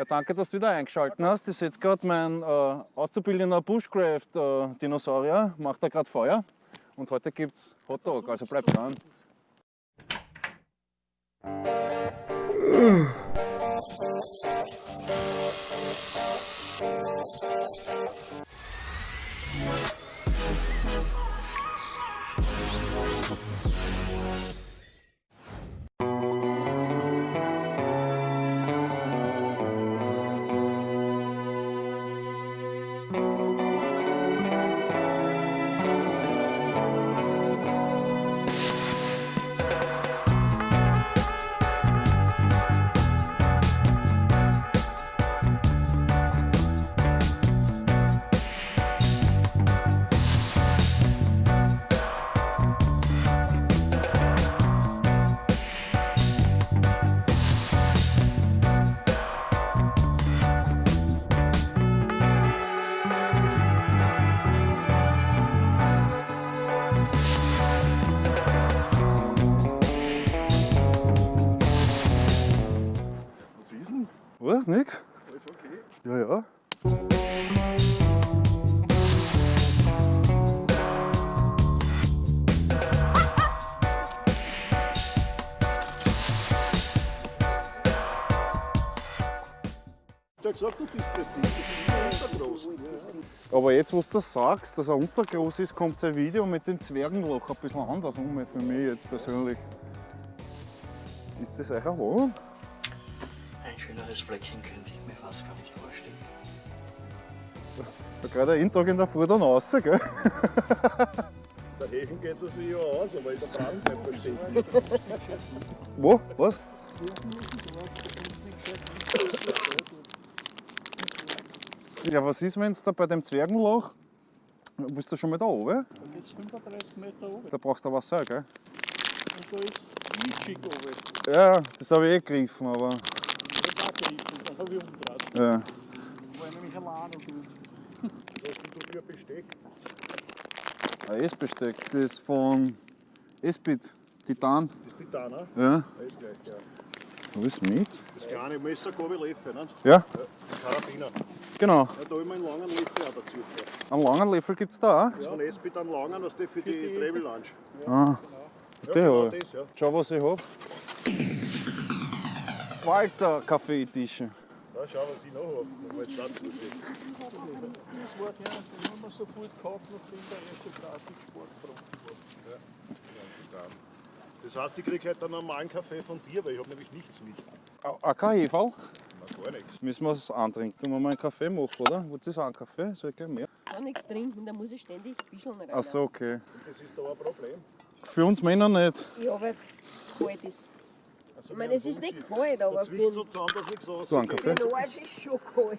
Ja, danke, dass du wieder eingeschaltet hast. Ich sehe gerade mein äh, auszubildender Bushcraft-Dinosaurier, macht da gerade Feuer. Und heute gibt es Hotdog, also bleib dran. Alles okay? Ja, ja. Ich hab gesagt, du bist nicht. Das ist nicht groß. Aber jetzt, wo du das sagst, dass er untergroß ist, kommt sein Video mit dem Zwergenloch ein bisschen anders um für mich jetzt persönlich. Ist das euer Wohnung? Ein schöneres Fleckchen könnte ich mir fast gar nicht vorstellen. Da gerade jeden Tag in der Früh dann raus, gell? Der Häfen geht es sich ja aus, aber ist der Brand nicht versteht. Wo? Was? Ja, was ist, wenn es da bei dem Zwergenloch. Bist du schon mal da oben? Da geht es 35 Meter runter Da brauchst du Wasser, gell? und da ist Mischig runter. Ja, das habe ich eh gegriffen, aber. Habe ich umgedreht. Ja. Da war ich nämlich allein und gut. Was hast du für ein Besteck? Ein Essbesteck, das ist von Esbit, Titan. Das ist Titan, ne? Ja. Alles gleich, ja. Alles mit? Das kleine Messer, Gabel, Löffel, ne? Ja, Karabiner. genau. Ja, da habe ich mir einen langen Löffel auch dazu. gehabt. Einen langen Löffel gibt es da auch. Das ist von Esbit einen langen, das ist für die Travel Lunch. Ah, Ja, der genau hab ich. das, ja. Schau, was ich habe. Walter Kaffeetische. Ja, schau, was ich noch habe. War jetzt steht. Das war der, den haben wir sofort gekauft, nachdem der erste Grafiksport gebrochen war. Das heißt, ich kriege heute einen normalen Kaffee von dir, weil ich habe nämlich nichts mit. Auch kein Heferl? Na, gar nichts. Müssen wir es antrinken, wenn wir mal einen Kaffee machen, oder? Wolltest du auch einen Kaffee? Soll ich gleich mehr? Kann nichts trinken, da muss ich ständig Bischeln rein. Ach so, okay. Das ist da ein Problem. Für uns Männer nicht. Ja, weil es kalt ist. Ich meine, es ist nicht kalt, aber Zwischen so zusammen, dass nichts So, einen Kaffee? den Arsch ist schon kalt.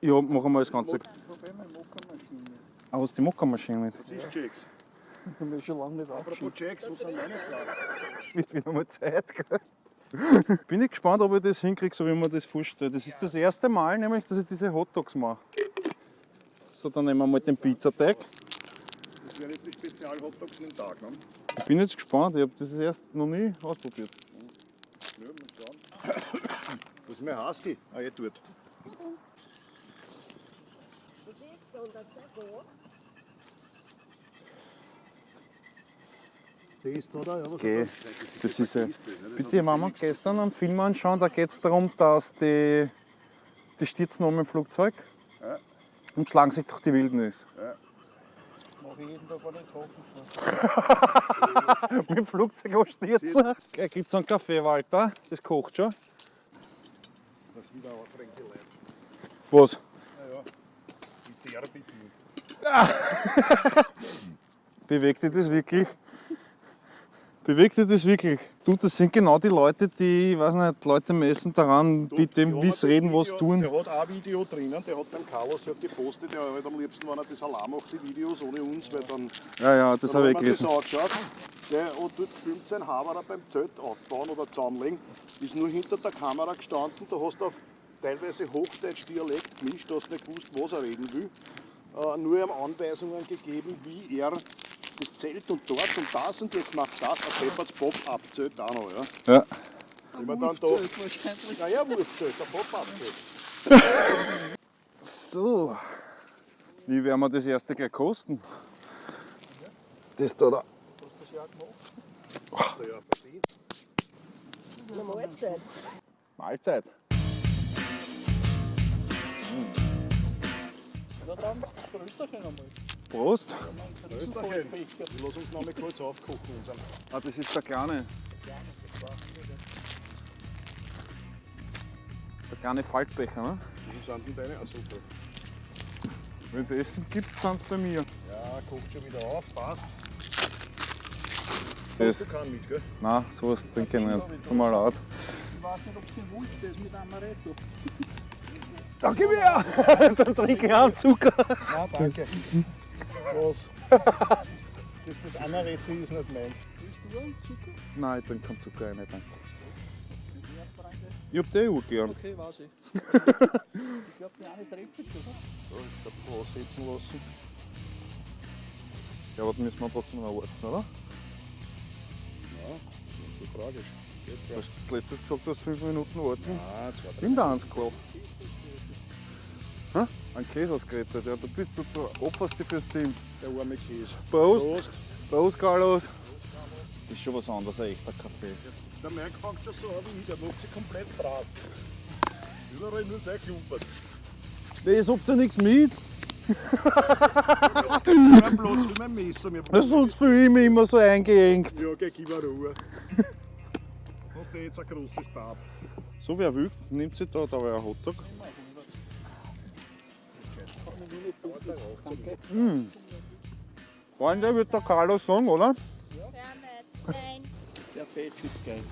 Ja, machen wir das Ganze. Mit. Ah, was die Mokka-Maschine nicht? Das ist Jacks. Ich mich schon lange nicht abgeschickt. Jacks, wo sind meine Kleider? Wird wieder mal Zeit, gell? Bin ich gespannt, ob ich das hinkriege, so wie man das vorstellt. Das ist das erste Mal, nämlich, dass ich diese Hotdogs mache. So, dann nehmen wir mal den Pizzateig. Das wären jetzt die Spezial-Hotdogs in den Tag, ne? Ich bin jetzt gespannt, ich habe das erst noch nie ausprobiert. Ja, mal schauen. Das ist mein Husky. Ah, eh dort. Der ist da, da, ja. Was Okay. Das ist ja. Das Bitte, wir gestern einen Film anschauen, da geht es darum, dass die, die stürzen um im Flugzeug Ja. und schlagen sich durch die Wildnis. Mache ich jeden Tag, wenn ich fahre. Mit dem Flugzeug anstürzen. Okay, Gibt es einen Kaffee, Walter? Das kocht schon. Das ist wieder ein Tränke Leid. Was? Ja, ja. Die Therapie. Bewegt dich das wirklich? Bewegt dich das wirklich? Du, das sind genau die Leute, die, ich weiß nicht, Leute messen daran, Du, mit dem, wie das reden, was tun. Der hat auch ein Video drinnen, der hat beim Carlos hat gepostet, der hat am liebsten, wenn er das allein macht, die Videos ohne uns, weil dann. Ja, ja, das habe ich gelesen. das angeschaut. Der hat dort filmt sein Haberer beim Zelt aufbauen oder zusammenlegen, ist nur hinter der Kamera gestanden, da hast du auf teilweise Hochdeutsch-Dialekt gemischt, hast nicht gewusst, was er reden will. Äh, nur ihm Anweisungen gegeben, wie er das Zelt und dort und das und jetzt macht das, ein Pepper's Pop-Up-Zelt auch noch. Ja. Ja. Dann da. wahrscheinlich. Ja, ja, Wurfzelt, der Pop-Up-Zelt. So. Wie werden wir das erste gleich kosten? Das da da. Ja, verdient. Eine Mahlzeit. Mahlzeit. Ja, dann Größerchen einmal. Prost. Lassen uns noch mal kurz aufkochen. Ah, das ist der kleine. Der kleine Faltbecher, ne? Wie sind denn deine? Ah, super. Wenn es Essen gibt, sind es bei mir. Ja, kocht schon wieder auf, passt. Das, Du kannst mit, gell? nein, sowas trinke ich nicht. Tut mir leid. Ich weiß nicht, ob es den Wunsch ist mit Amaretto. Da gib her! Dann trinke ich auch Zucker. Nein, danke. Was? Das, das Amaretto ist nicht meins. Willst du einen Zucker? Nein, ich trinke keinen Zucker rein, danke. Ich hab die auch gern. Okay, weiß ich. ich glaube, die eine trifft schon. So, ich hab was setzen lassen. Ja, aber dann müssen wir trotzdem noch warten, oder? Ja, nicht so tragisch. Geht Du ja. hast letztes gesagt, du hast fünf Minuten warten. Ah, zwei, drei. Nimm da eins klar. Hä? Ein Käse ausgerettet, ja, du, bist, du, du opferst dich fürs Team. Der arme Käse. Prost! Prost. Prost, Carlos! Das ist schon was anderes, ein echter Kaffee. Der Mike fängt schon so an wie ich, der macht sich komplett brav. Überall nur sein Klumpert. Das habt ihr nichts mit. Mein Platz für mein Messer. Das sonst fühle ich mich immer so eingeengt. Ja, geh, gib mir Ruhe. Hast du jetzt ein großes Tab? So wer will, nimmt sich da, da war ein Hotdog. Mm. Freunde, wird der Carlos sagen, oder? Nein. Der Patch ist geil.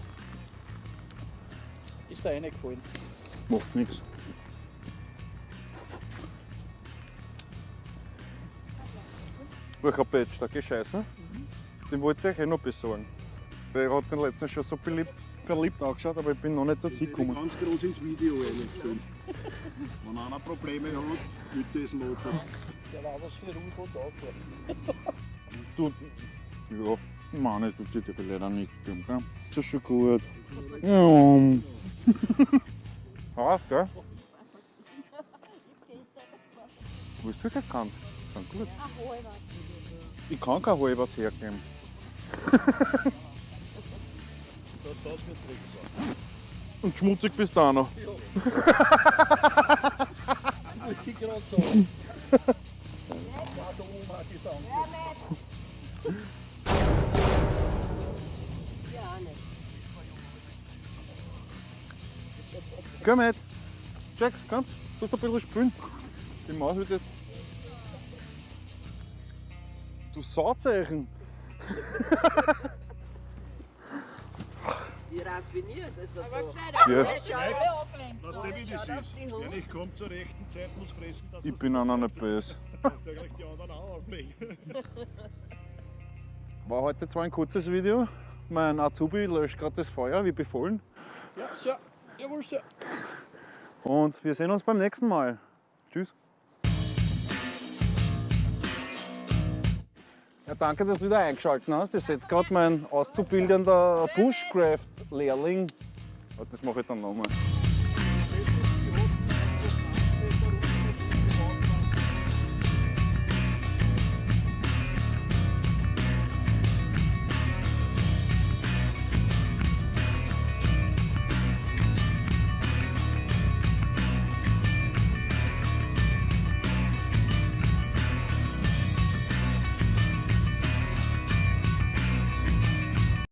Ist der eine gefallen? Macht nichts. Welcher Patch, der gescheißen? Den wollte ich eh noch besorgen. Weil er hat den letzten schon so beliebt, verliebt angeschaut, aber ich bin noch nicht dorthin Ich gekommen. ganz groß ins Video reinstellen. Wenn einer Probleme hat mit diesem Motor. Der war was für und Aufwärts. Du, ja, meine, tut dir leider nicht geben, gell? Das ist schon gut. Ja. Haus, gell? Willst du wirklich kannst? Sind gut. Ich kann kein Halberts hergeben. Das darf nicht drin sein. Und schmutzig bist du auch noch. Ich gerade so. War da oben auch Gedanke. Ja, nicht. Komm mit. Jax, komm. Sollst du ein bisschen spielen? Die Maus wird jetzt. Du Sauzeichen! Wie raffiniert ist er so. Ja, Weißt du, wie das ist? Wer nicht kommt zur rechten Zeit, muss fressen, dass ich bin auch noch nicht böse. dass der gleich die anderen auch auflegen. War heute zwar ein kurzes Video. Mein Azubi löscht gerade das Feuer, wie befohlen. Ja, so. Jawohl, so. Und wir sehen uns beim nächsten Mal. Tschüss. Ja, danke, dass du wieder eingeschaltet hast. Das ist jetzt gerade mein auszubildender Bushcraft-Lehrling. Das mache ich dann nochmal.